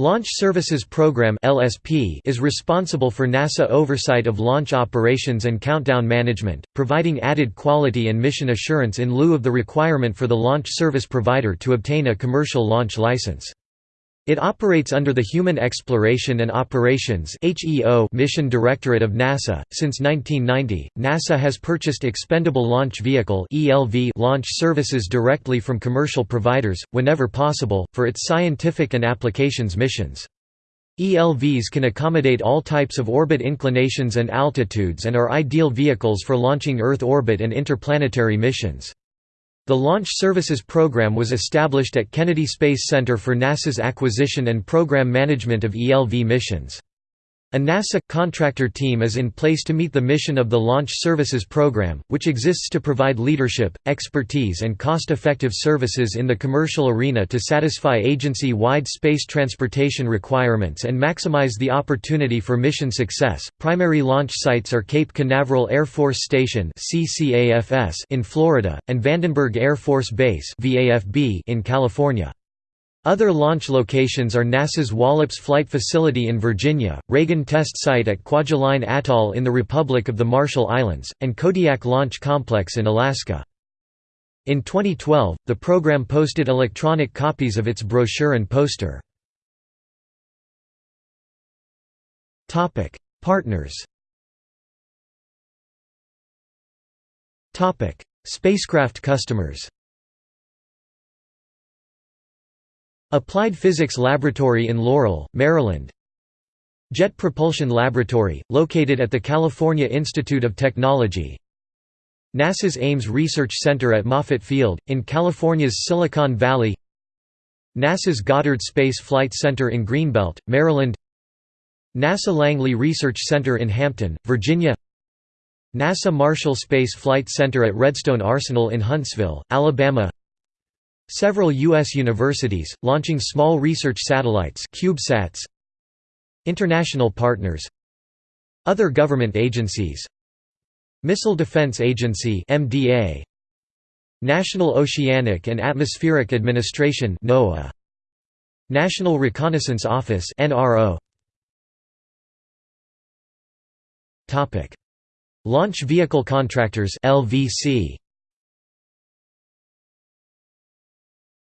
Launch Services Program (LSP) is responsible for NASA oversight of launch operations and countdown management, providing added quality and mission assurance in lieu of the requirement for the launch service provider to obtain a commercial launch license. It operates under the Human Exploration and Operations Mission Directorate of NASA. Since 1990, NASA has purchased expendable launch vehicle launch services directly from commercial providers, whenever possible, for its scientific and applications missions. ELVs can accommodate all types of orbit inclinations and altitudes and are ideal vehicles for launching Earth orbit and interplanetary missions. The Launch Services Program was established at Kennedy Space Center for NASA's acquisition and program management of ELV missions. A NASA contractor team is in place to meet the mission of the Launch Services Program, which exists to provide leadership, expertise, and cost effective services in the commercial arena to satisfy agency wide space transportation requirements and maximize the opportunity for mission success. Primary launch sites are Cape Canaveral Air Force Station in Florida, and Vandenberg Air Force Base in California. Other launch locations are NASA's Wallops Flight Facility in Virginia, Reagan Test Site at Kwajalein Atoll in the Republic of the Marshall Islands, and Kodiak Launch Complex in Alaska. In 2012, the program posted electronic copies of its brochure and poster. Partners Spacecraft customers Applied Physics Laboratory in Laurel, Maryland. Jet Propulsion Laboratory, located at the California Institute of Technology. NASA's Ames Research Center at Moffett Field, in California's Silicon Valley. NASA's Goddard Space Flight Center in Greenbelt, Maryland. NASA Langley Research Center in Hampton, Virginia. NASA Marshall Space Flight Center at Redstone Arsenal in Huntsville, Alabama Several U.S. universities, launching small research satellites CubeSats, International partners Other government agencies Missile Defense Agency MDA, National Oceanic and Atmospheric Administration NOAA, National Reconnaissance Office NRO. Launch Vehicle Contractors LVC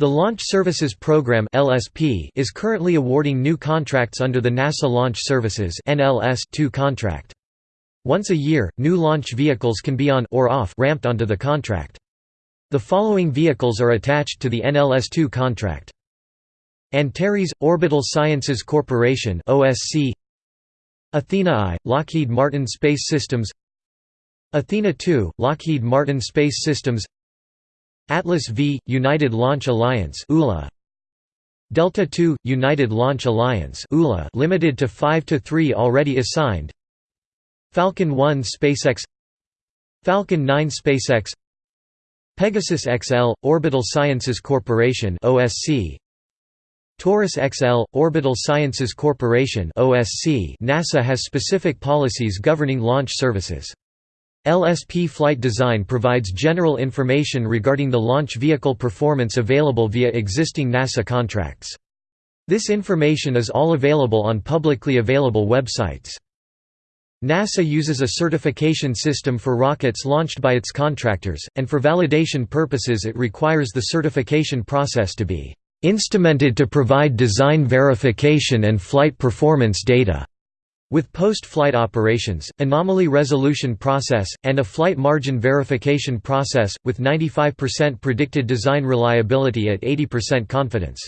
The Launch Services Program (LSP) is currently awarding new contracts under the NASA Launch Services (NLS) 2 contract. Once a year, new launch vehicles can be on or off ramped onto the contract. The following vehicles are attached to the NLS 2 contract. Antares Orbital Sciences Corporation (OSC), Athena I, Lockheed Martin Space Systems, Athena II, Lockheed Martin Space Systems, Atlas V, United Launch Alliance ULA. Delta II, United Launch Alliance ULA limited to 5 to 3 already assigned. Falcon 1 SpaceX. Falcon 9 SpaceX. Pegasus XL, Orbital Sciences Corporation OSC Taurus XL, Orbital Sciences Corporation OSC NASA has specific policies governing launch services. LSP flight design provides general information regarding the launch vehicle performance available via existing NASA contracts. This information is all available on publicly available websites. NASA uses a certification system for rockets launched by its contractors, and for validation purposes it requires the certification process to be "...instrumented to provide design verification and flight performance data." With post-flight operations, anomaly resolution process, and a flight margin verification process, with 95% predicted design reliability at 80% confidence.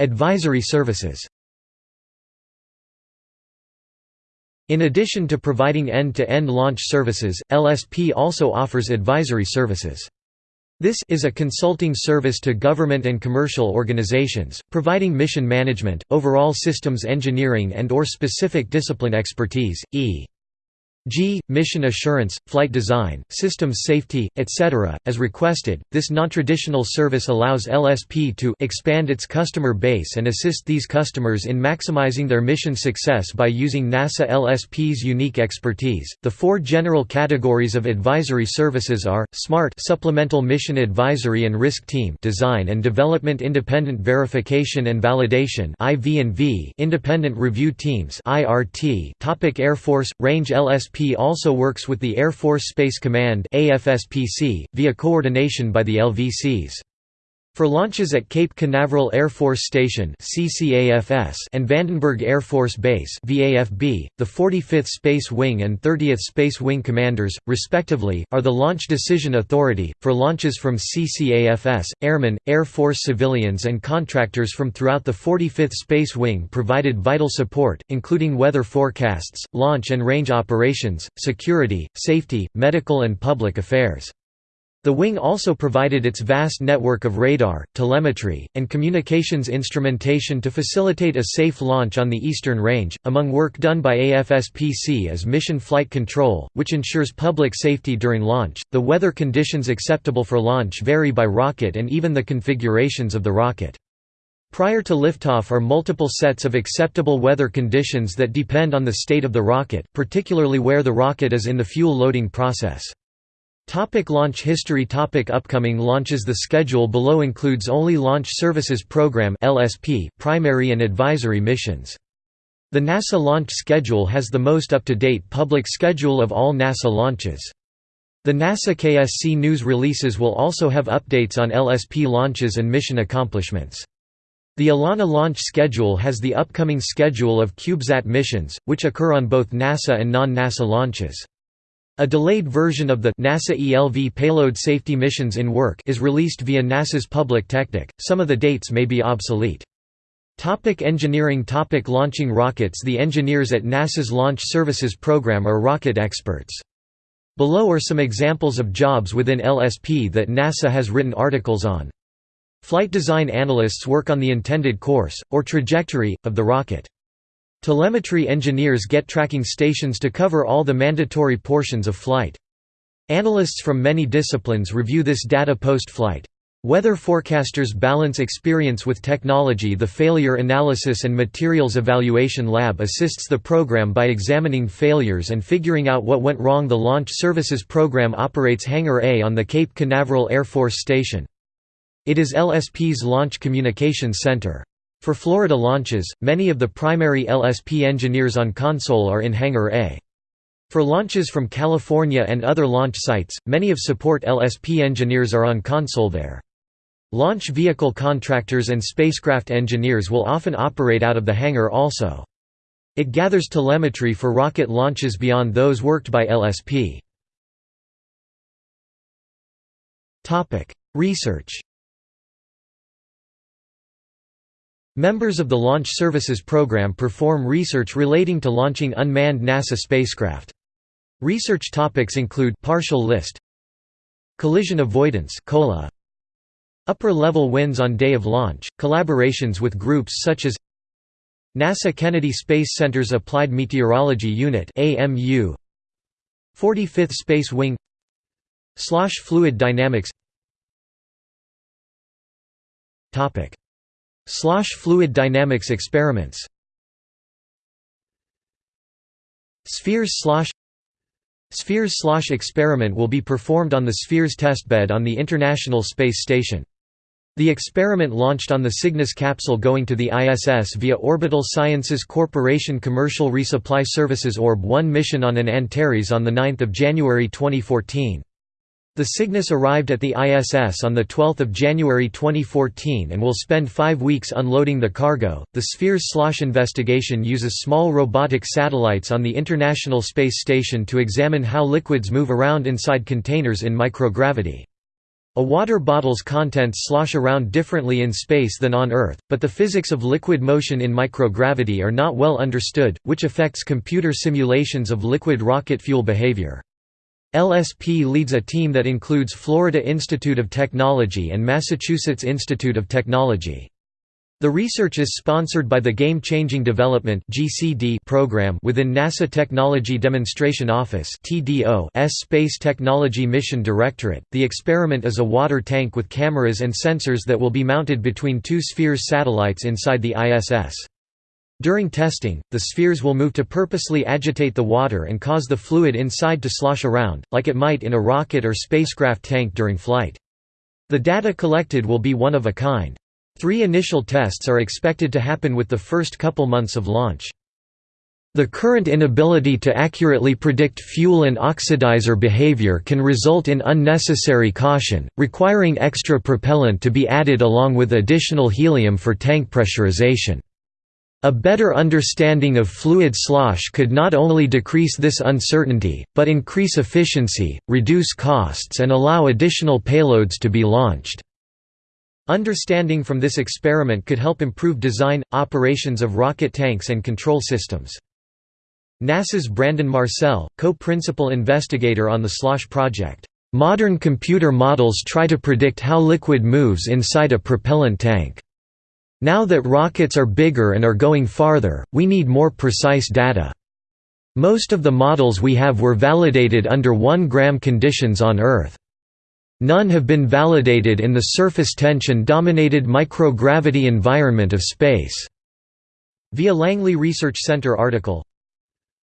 Advisory services In addition to providing end-to-end -end launch services, LSP also offers advisory services. This is a consulting service to government and commercial organizations, providing mission management, overall systems engineering and or specific discipline expertise, e. g. mission assurance, flight design, systems safety, etc. As requested, this nontraditional service allows LSP to expand its customer base and assist these customers in maximizing their mission success by using NASA LSP's unique expertise. The four general categories of advisory services are SMART Supplemental Mission Advisory and Risk Team Design and Development Independent Verification and Validation IV&V Independent Review Teams IRT Topic Air Force Range LSP also works with the Air Force Space Command via coordination by the LVCs. For launches at Cape Canaveral Air Force Station and Vandenberg Air Force Base the 45th Space Wing and 30th Space Wing commanders, respectively, are the launch decision authority. For launches from CCAFS, airmen, Air Force civilians and contractors from throughout the 45th Space Wing provided vital support, including weather forecasts, launch and range operations, security, safety, medical and public affairs. The wing also provided its vast network of radar, telemetry, and communications instrumentation to facilitate a safe launch on the Eastern Range. Among work done by AFSPC is mission flight control, which ensures public safety during launch. The weather conditions acceptable for launch vary by rocket and even the configurations of the rocket. Prior to liftoff are multiple sets of acceptable weather conditions that depend on the state of the rocket, particularly where the rocket is in the fuel loading process. Topic launch history Topic Upcoming launches The schedule below includes only Launch Services Program LSP primary and advisory missions. The NASA launch schedule has the most up-to-date public schedule of all NASA launches. The NASA KSC news releases will also have updates on LSP launches and mission accomplishments. The ELaNa launch schedule has the upcoming schedule of CubeSat missions, which occur on both NASA and non-NASA launches. A delayed version of the NASA ELV payload safety missions in work is released via NASA's Public Technic. Some of the dates may be obsolete. Topic engineering Topic Launching rockets The engineers at NASA's Launch Services Program are rocket experts. Below are some examples of jobs within LSP that NASA has written articles on. Flight design analysts work on the intended course, or trajectory, of the rocket. Telemetry engineers get tracking stations to cover all the mandatory portions of flight. Analysts from many disciplines review this data post-flight. Weather forecasters balance experience with technology The Failure Analysis and Materials Evaluation Lab assists the program by examining failures and figuring out what went wrong The Launch Services Program operates Hangar A on the Cape Canaveral Air Force Station. It is LSP's Launch Communications Center. For Florida launches, many of the primary LSP engineers on console are in Hangar A. For launches from California and other launch sites, many of support LSP engineers are on console there. Launch vehicle contractors and spacecraft engineers will often operate out of the hangar also. It gathers telemetry for rocket launches beyond those worked by LSP. Research Members of the Launch Services Program perform research relating to launching unmanned NASA spacecraft. Research topics include partial list, collision avoidance (COLA), upper-level winds on day of launch, collaborations with groups such as NASA Kennedy Space Center's Applied Meteorology Unit (AMU), 45th Space Wing, slosh fluid dynamics. Topic Slosh fluid dynamics experiments Spheres slosh Spheres slosh experiment will be performed on the Spheres testbed on the International Space Station. The experiment launched on the Cygnus capsule going to the ISS via Orbital Sciences Corporation Commercial Resupply Services Orb-1 mission on an Antares on 9 January 2014. The Cygnus arrived at the ISS on 12 January 2014 and will spend five weeks unloading the cargo. The Spheres slosh investigation uses small robotic satellites on the International Space Station to examine how liquids move around inside containers in microgravity. A water bottle's contents slosh around differently in space than on Earth, but the physics of liquid motion in microgravity are not well understood, which affects computer simulations of liquid rocket fuel behavior. LSP leads a team that includes Florida Institute of Technology and Massachusetts Institute of Technology. The research is sponsored by the Game Changing Development program within NASA Technology Demonstration Office S Space Technology Mission Directorate. The experiment is a water tank with cameras and sensors that will be mounted between two Spheres satellites inside the ISS. During testing, the spheres will move to purposely agitate the water and cause the fluid inside to slosh around, like it might in a rocket or spacecraft tank during flight. The data collected will be one of a kind. Three initial tests are expected to happen with the first couple months of launch. The current inability to accurately predict fuel and oxidizer behavior can result in unnecessary caution, requiring extra propellant to be added along with additional helium for tank pressurization. A better understanding of fluid slosh could not only decrease this uncertainty, but increase efficiency, reduce costs and allow additional payloads to be launched. Understanding from this experiment could help improve design, operations of rocket tanks and control systems. NASA's Brandon Marsell, co-principal investigator on the SLOSH project. Modern computer models try to predict how liquid moves inside a propellant tank. Now that rockets are bigger and are going farther, we need more precise data. Most of the models we have were validated under 1 gram conditions on Earth. None have been validated in the surface tension-dominated microgravity environment of space." Via Langley Research Center article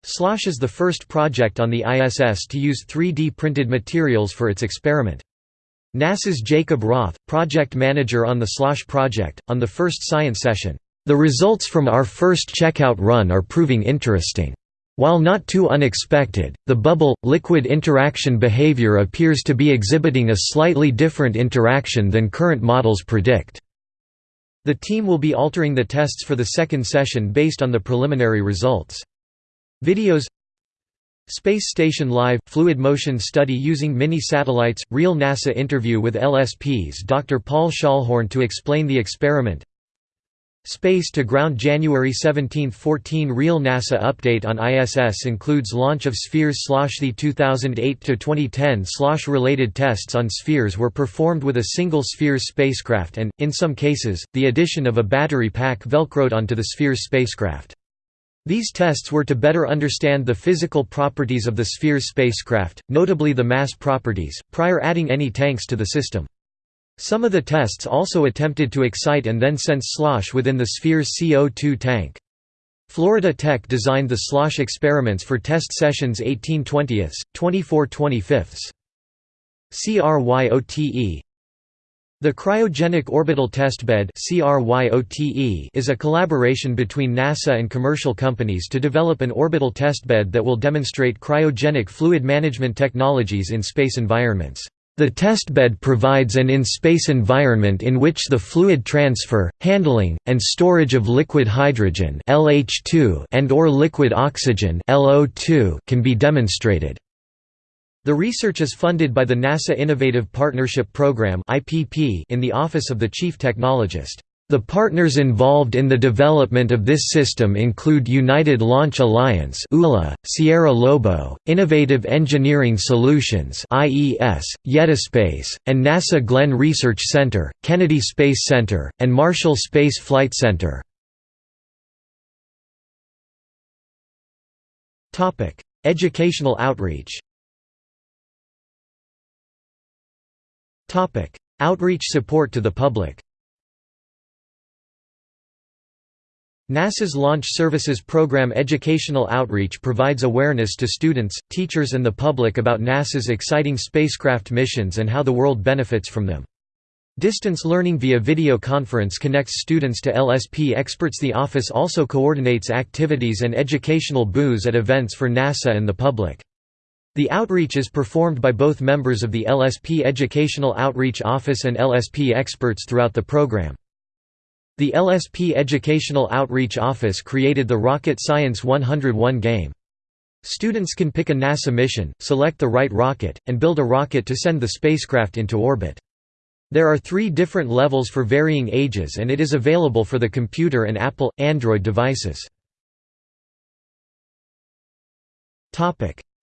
SLOSH is the first project on the ISS to use 3D printed materials for its experiment. NASA's Jacob Roth, project manager on the SLOSH project, on the first science session, "...the results from our first checkout run are proving interesting." While not too unexpected, the bubble-liquid interaction behavior appears to be exhibiting a slightly different interaction than current models predict. The team will be altering the tests for the second session based on the preliminary results. Videos Space Station Live – Fluid Motion Study using Mini-Satellites – Real NASA interview with LSP's Dr. Paul Schallhorn to explain the experiment Space to Ground January 17, 14 Real NASA update on ISS includes launch of Spheres The 2008–2010 Slosh-related tests on Spheres were performed with a single Spheres spacecraft and, in some cases, the addition of a battery pack velcroed onto the Spheres spacecraft. These tests were to better understand the physical properties of the Spheres spacecraft, notably the mass properties, prior adding any tanks to the system. Some of the tests also attempted to excite and then sense slosh within the Sphere's CO2 tank. Florida Tech designed the slosh experiments for test sessions 18 20ths, 24 25ths. CRYOTE The Cryogenic Orbital Testbed is a collaboration between NASA and commercial companies to develop an orbital testbed that will demonstrate cryogenic fluid management technologies in space environments. The testbed provides an in-space environment in which the fluid transfer, handling, and storage of liquid hydrogen LH2 and or liquid oxygen LO2 can be demonstrated. The research is funded by the NASA Innovative Partnership Program in the Office of the Chief Technologist. The partners involved in the development of this system include United Launch Alliance ULA, Sierra Lobo, Innovative Engineering Solutions IES, Yetispace, and NASA Glenn Research Center, Kennedy Space Center, and Marshall Space Flight Center. Educational outreach Outreach support to the public NASA's Launch Services Program educational outreach provides awareness to students, teachers and the public about NASA's exciting spacecraft missions and how the world benefits from them. Distance learning via video conference connects students to LSP experts The office also coordinates activities and educational booths at events for NASA and the public. The outreach is performed by both members of the LSP Educational Outreach Office and LSP experts throughout the program. The LSP Educational Outreach Office created the Rocket Science 101 game. Students can pick a NASA mission, select the right rocket, and build a rocket to send the spacecraft into orbit. There are three different levels for varying ages and it is available for the computer and Apple, Android devices.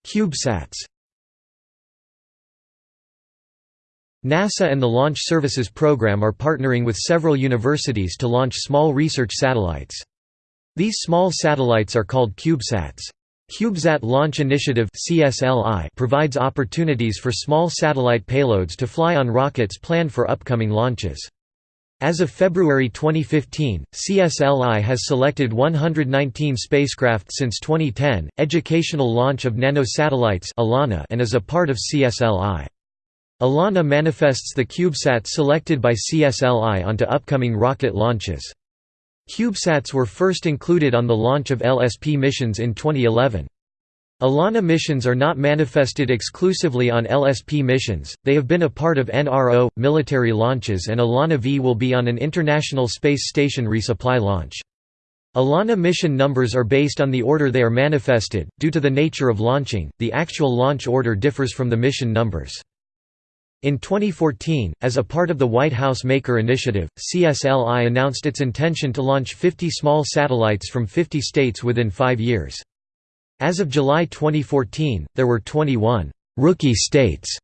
CubeSats NASA and the Launch Services Program are partnering with several universities to launch small research satellites. These small satellites are called CubeSats. CubeSat Launch Initiative provides opportunities for small satellite payloads to fly on rockets planned for upcoming launches. As of February 2015, CSLI has selected 119 spacecraft since 2010, educational launch of nanosatellites and is a part of CSLI. ELaNa manifests the CubeSat selected by CSLI onto upcoming rocket launches. CubeSats were first included on the launch of LSP missions in 2011. ELaNa missions are not manifested exclusively on LSP missions, they have been a part of NRO, military launches and ELaNa V will be on an International Space Station resupply launch. ELaNa mission numbers are based on the order they are manifested, due to the nature of launching, the actual launch order differs from the mission numbers. In 2014, as a part of the White House Maker Initiative, CSLI announced its intention to launch 50 small satellites from 50 states within five years. As of July 2014, there were 21 «rookie states»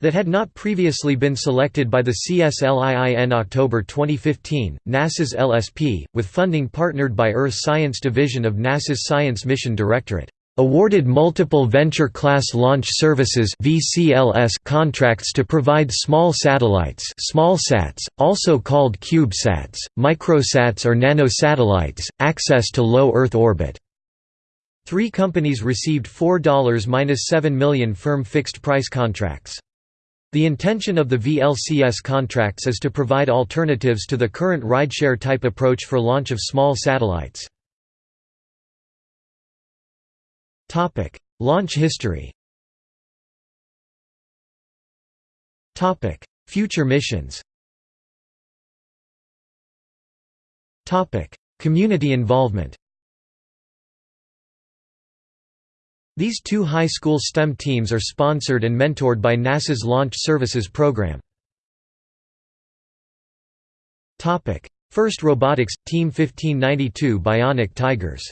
that had not previously been selected by the CSLI in October 2015, NASA's LSP, with funding partnered by Earth Science Division of NASA's Science Mission Directorate awarded multiple Venture Class Launch Services contracts to provide small satellites (small smallsats, also called CubeSats, microsats or nanosatellites, access to low Earth orbit. Three companies received $4–7 million firm fixed-price contracts. The intention of the VLCS contracts is to provide alternatives to the current rideshare type approach for launch of small satellites. Launch history. Future missions. Community involvement. These two high school STEM teams are sponsored and mentored by NASA's Launch Services Program. First Robotics – Team 1592 Bionic Tigers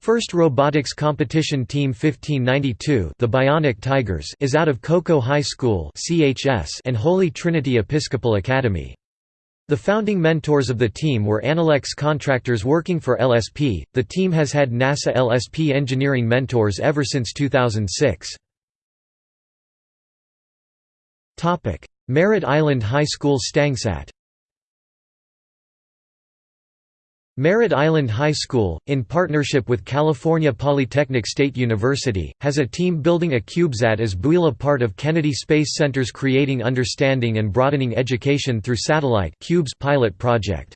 First Robotics Competition Team 1592 the Bionic Tigers is out of Cocoa High School and Holy Trinity Episcopal Academy. The founding mentors of the team were Analex contractors working for LSP. The team has had NASA LSP engineering mentors ever since 2006. Topic: Merritt Island High School StangSat Merritt Island High School, in partnership with California Polytechnic State University, has a team building a CubeSat as BUILA part of Kennedy Space Center's Creating Understanding and Broadening Education Through Satellite pilot project.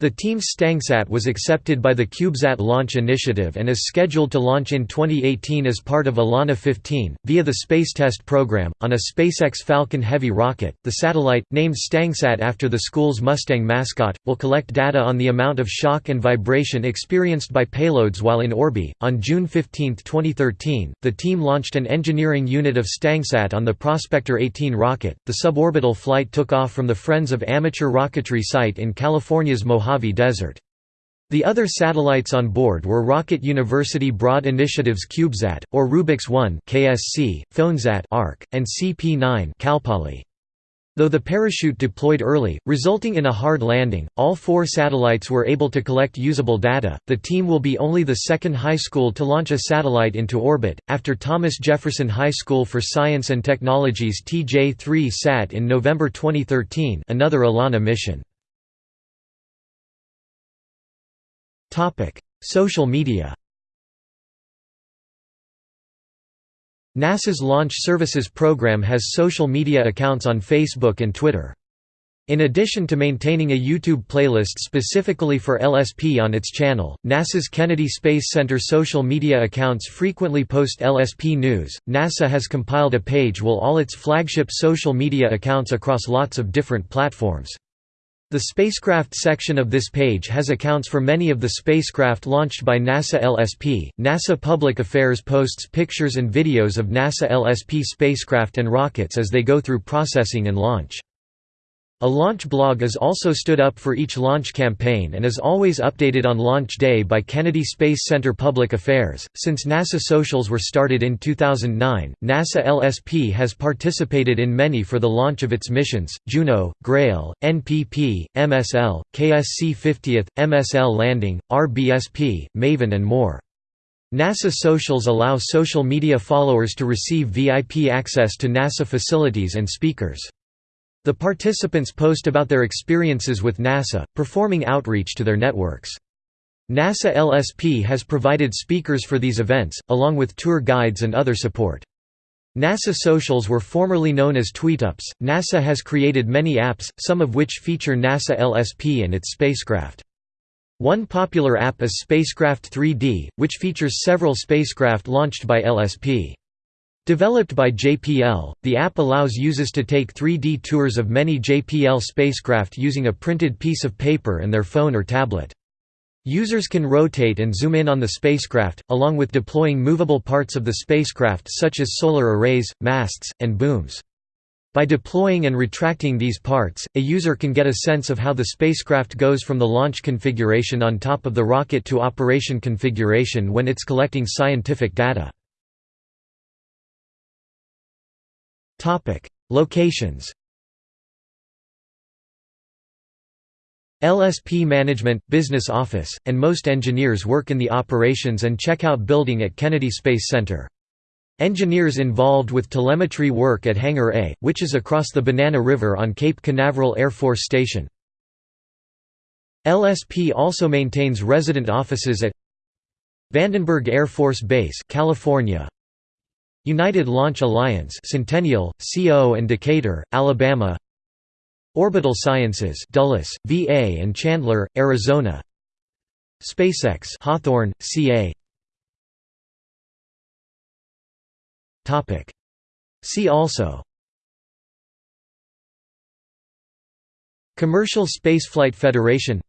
The team's StangSat was accepted by the CubeSat launch initiative and is scheduled to launch in 2018 as part of ELaNa 15, via the Space Test Program, on a SpaceX Falcon Heavy rocket. The satellite, named StangSat after the school's Mustang mascot, will collect data on the amount of shock and vibration experienced by payloads while in orbit. On June 15, 2013, the team launched an engineering unit of StangSat on the Prospector 18 rocket. The suborbital flight took off from the Friends of Amateur Rocketry site in California's Mojave Mojave Desert. The other satellites on board were Rocket University Broad Initiative's CubeSat, or RUBICS-1 KSC, PhoneSat ARC, and CP9 Cal-Poly. Though the parachute deployed early, resulting in a hard landing, all four satellites were able to collect usable data. The team will be only the second high school to launch a satellite into orbit, after Thomas Jefferson High School for Science and Technology's TJ-3 SAT in November 2013 another ELaNa mission. Topic: Social media. NASA's Launch Services Program has social media accounts on Facebook and Twitter. In addition to maintaining a YouTube playlist specifically for LSP on its channel, NASA's Kennedy Space Center social media accounts frequently post LSP news. NASA has compiled a page with all its flagship social media accounts across lots of different platforms. The spacecraft section of this page has accounts for many of the spacecraft launched by NASA LSP. NASA Public Affairs posts pictures and videos of NASA LSP spacecraft and rockets as they go through processing and launch. A launch blog is also stood up for each launch campaign and is always updated on launch day by Kennedy Space Center Public Affairs. Since NASA Socials were started in 2009, NASA LSP has participated in many for the launch of its missions Juno, Grail, NPP, MSL, KSC 50th, MSL Landing, RBSP, Maven, and more. NASA Socials allow social media followers to receive VIP access to NASA facilities and speakers. The participants post about their experiences with NASA, performing outreach to their networks. NASA LSP has provided speakers for these events, along with tour guides and other support. NASA Socials were formerly known as TweetUps. NASA has created many apps, some of which feature NASA LSP and its spacecraft. One popular app is Spacecraft 3D, which features several spacecraft launched by LSP. Developed by JPL, the app allows users to take 3D tours of many JPL spacecraft using a printed piece of paper and their phone or tablet. Users can rotate and zoom in on the spacecraft, along with deploying movable parts of the spacecraft such as solar arrays, masts, and booms. By deploying and retracting these parts, a user can get a sense of how the spacecraft goes from the launch configuration on top of the rocket to operation configuration when it's collecting scientific data. Topic: Locations. LSP Management, Business Office, and most engineers work in the Operations and Checkout Building at Kennedy Space Center. Engineers involved with telemetry work at Hangar A, which is across the Banana River on Cape Canaveral Air Force Station. LSP also maintains resident offices at Vandenberg Air Force Base, California, United Launch Alliance Centennial, CO and Decatur, Alabama. Orbital Sciences Dulles, VA and Chandler, Arizona. SpaceX Hawthorne, CA Topic. See also. Commercial Spaceflight Federation.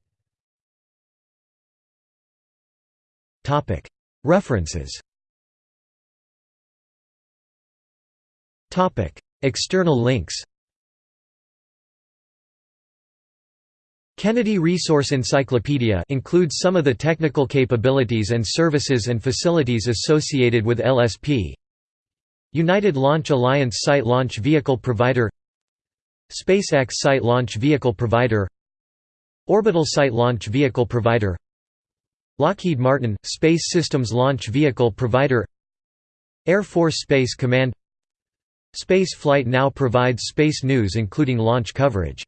Topic. References External links Kennedy Resource Encyclopedia includes some of the technical capabilities and services and facilities associated with LSP. United Launch Alliance Site Launch Vehicle Provider SpaceX Site Launch Vehicle Provider Orbital Site Launch Vehicle Provider Lockheed Martin – Space Systems Launch Vehicle Provider Air Force Space Command Space Flight now provides space news including launch coverage